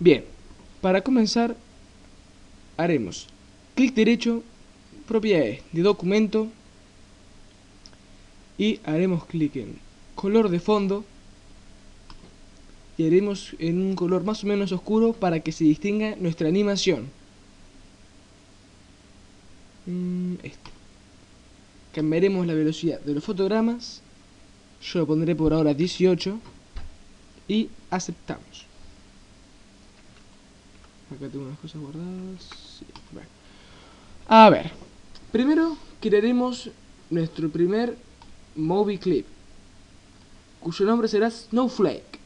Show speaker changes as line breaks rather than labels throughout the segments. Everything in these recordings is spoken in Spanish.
Bien, para comenzar haremos clic derecho, propiedades de documento y haremos clic en color de fondo y haremos en un color más o menos oscuro para que se distinga nuestra animación. Mm. Cambiaremos la velocidad de los fotogramas. Yo lo pondré por ahora 18 y aceptamos. Acá tengo unas cosas guardadas. A ver, primero crearemos nuestro primer movie clip, cuyo nombre será Snowflake,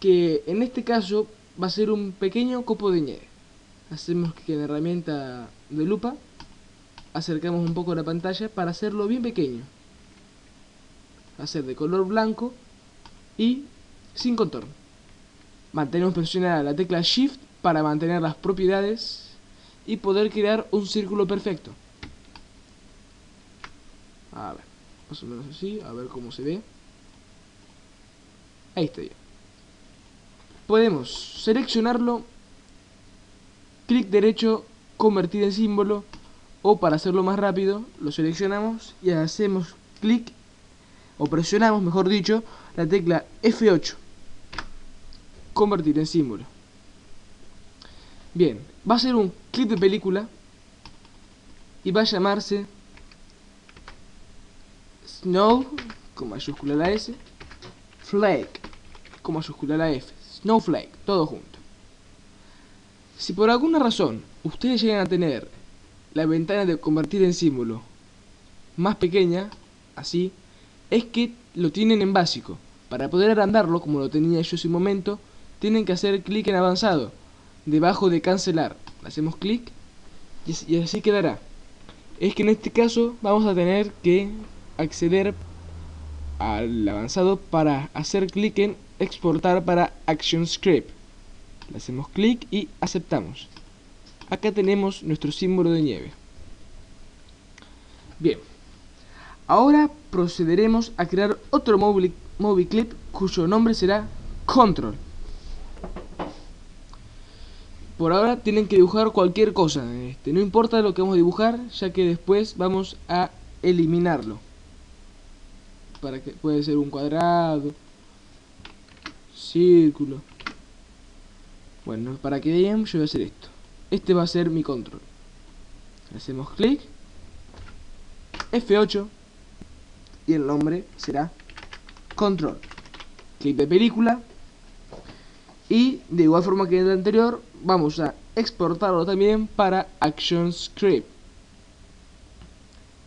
que en este caso va a ser un pequeño copo de nieve. Hacemos que en la herramienta de lupa acercamos un poco la pantalla para hacerlo bien pequeño. Hacer de color blanco y sin contorno. Mantenemos presionada la tecla Shift para mantener las propiedades y poder crear un círculo perfecto. A ver, más o menos así, a ver cómo se ve. Ahí está ya. Podemos seleccionarlo, clic derecho, convertir en símbolo, o para hacerlo más rápido, lo seleccionamos y hacemos clic, o presionamos, mejor dicho, la tecla F8, convertir en símbolo. Bien, va a ser un clip de película y va a llamarse Snow, con mayúscula la S, Flake, con mayúscula la F, Snowflake, todo junto. Si por alguna razón ustedes llegan a tener la ventana de convertir en símbolo más pequeña, así, es que lo tienen en básico. Para poder agrandarlo, como lo tenía yo un momento, tienen que hacer clic en avanzado debajo de cancelar. Hacemos clic y así quedará. Es que en este caso vamos a tener que acceder al avanzado para hacer clic en exportar para ActionScript. Le hacemos clic y aceptamos. Acá tenemos nuestro símbolo de nieve. Bien. Ahora procederemos a crear otro movie clip cuyo nombre será Control. Por ahora tienen que dibujar cualquier cosa, este, no importa lo que vamos a dibujar, ya que después vamos a eliminarlo. Para que puede ser un cuadrado, círculo. Bueno, para que vean yo voy a hacer esto. Este va a ser mi control. Hacemos clic, F8 y el nombre será control. Clic de película y de igual forma que en el anterior vamos a exportarlo también para ActionScript.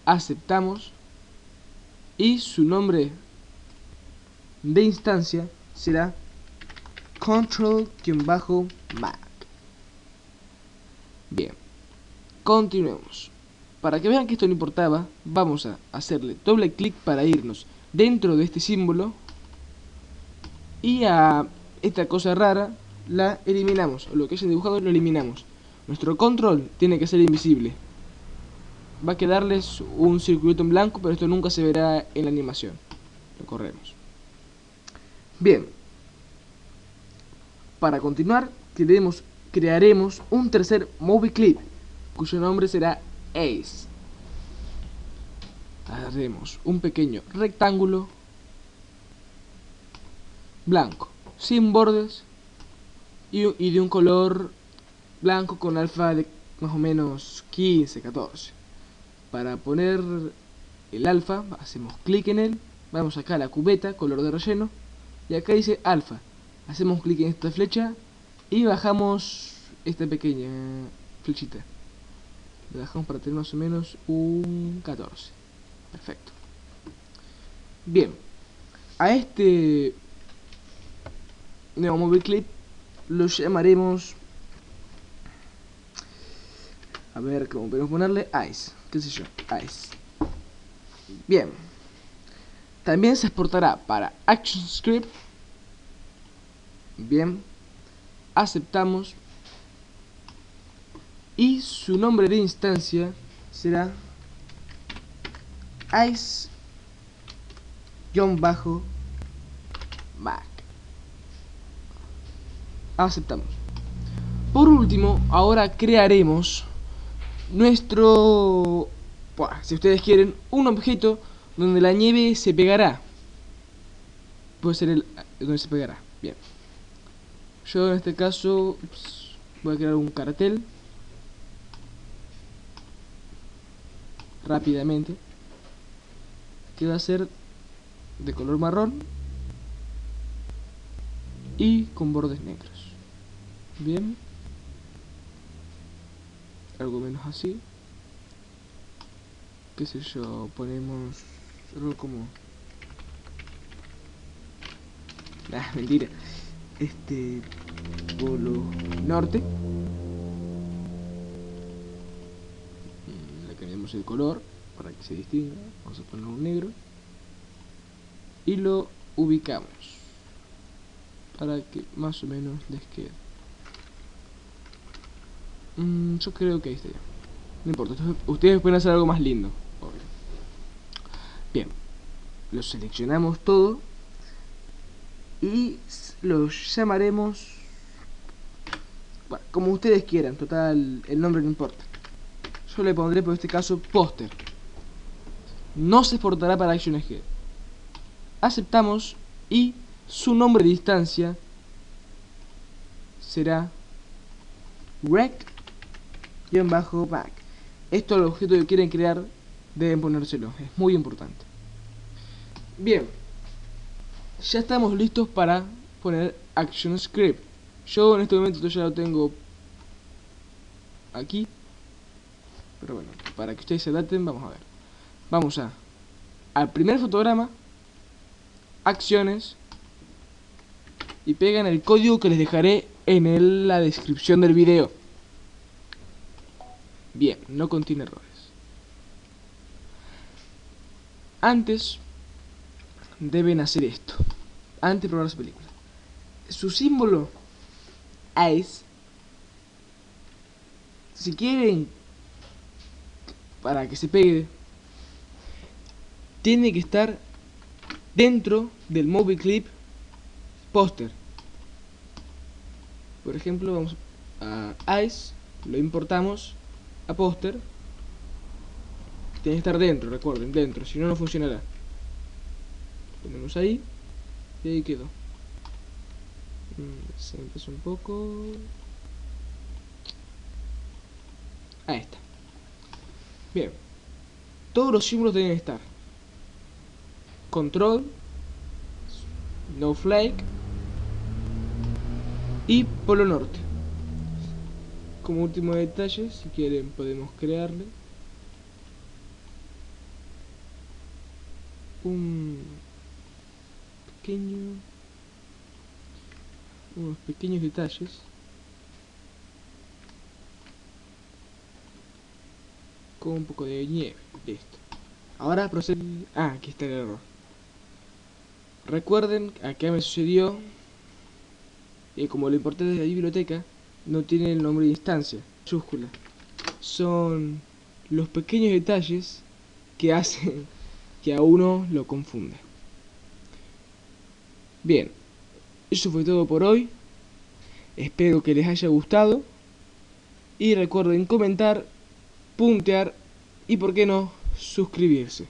Aceptamos y su nombre de instancia será control-mac. Bien, continuemos. Para que vean que esto no importaba, vamos a hacerle doble clic para irnos dentro de este símbolo y a esta cosa rara la eliminamos, o lo que hayan dibujado lo eliminamos. Nuestro control tiene que ser invisible. Va a quedarles un circuito en blanco, pero esto nunca se verá en la animación. Lo corremos. Bien. Para continuar, crearemos, crearemos un tercer movie clip, cuyo nombre será Ace. Haremos un pequeño rectángulo blanco, sin bordes y, de un color blanco con alfa de más o menos 15, 14. Para poner el alfa, hacemos clic en él, vamos acá a la cubeta, color de relleno, y acá dice alfa. Hacemos clic en esta flecha y bajamos esta pequeña flechita. Le bajamos para tener más o menos un 14. Perfecto. Bien. A este nuevo movie clip lo llamaremos a ver cómo podemos ponerle ice qué sé yo ice. Bien. También se exportará para ActionScript bien. Aceptamos. Y su nombre de instancia será ice-mac Aceptamos. Por último, ahora crearemos nuestro... si ustedes quieren, un objeto donde la nieve se pegará. Puede ser el donde se pegará. Bien. Yo en este caso voy a crear un cartel. Rápidamente. Que va a ser de color marrón y con bordes negros. Bien. Algo menos así. Qué sé yo, ponemos algo como... Ah, mentira. Este... Polo norte. Mm, le cambiamos el color para que se distinga. Vamos a poner un negro y lo ubicamos para que más o menos les quede mm, yo creo que ahí está ya no importa, ustedes pueden hacer algo más lindo bien lo seleccionamos todo y lo llamaremos bueno, como ustedes quieran, total el nombre no importa. Yo le pondré por este caso póster. No se exportará para ActionSG aceptamos y su nombre de instancia será rec-back. Esto el objeto que quieren crear deben ponérselo, es muy importante. Bien, ya estamos listos para poner Action Script. Yo en este momento ya lo tengo aquí. Pero bueno, para que ustedes se adapten, vamos a ver. Vamos a al primer fotograma acciones y pegan el código que les dejaré en la descripción del video. Bien, no contiene errores. Antes deben hacer esto. Antes de probar su película. Su símbolo es si quieren para que se pegue tiene que estar dentro del movie clip póster por ejemplo vamos a ice lo importamos a póster tiene que estar dentro recuerden dentro si no no funcionará. Ponemos ahí y ahí quedó. Mm, se empezó un poco. Ahí está. Bien. Todos los símbolos deben estar. Control, no flake y polo norte. Como último detalle, si quieren podemos crearle un pequeño unos pequeños detalles. Con un poco de nieve listo. Ahora procede ah aquí está el error. Recuerden, acá me sucedió, y como lo importante de la biblioteca, no tiene el nombre de instancia, mayúscula. Son los pequeños detalles que hacen que a uno lo confunda. Bien, eso fue todo por hoy. Espero que les haya gustado. Y recuerden comentar, puntear y por qué no, suscribirse.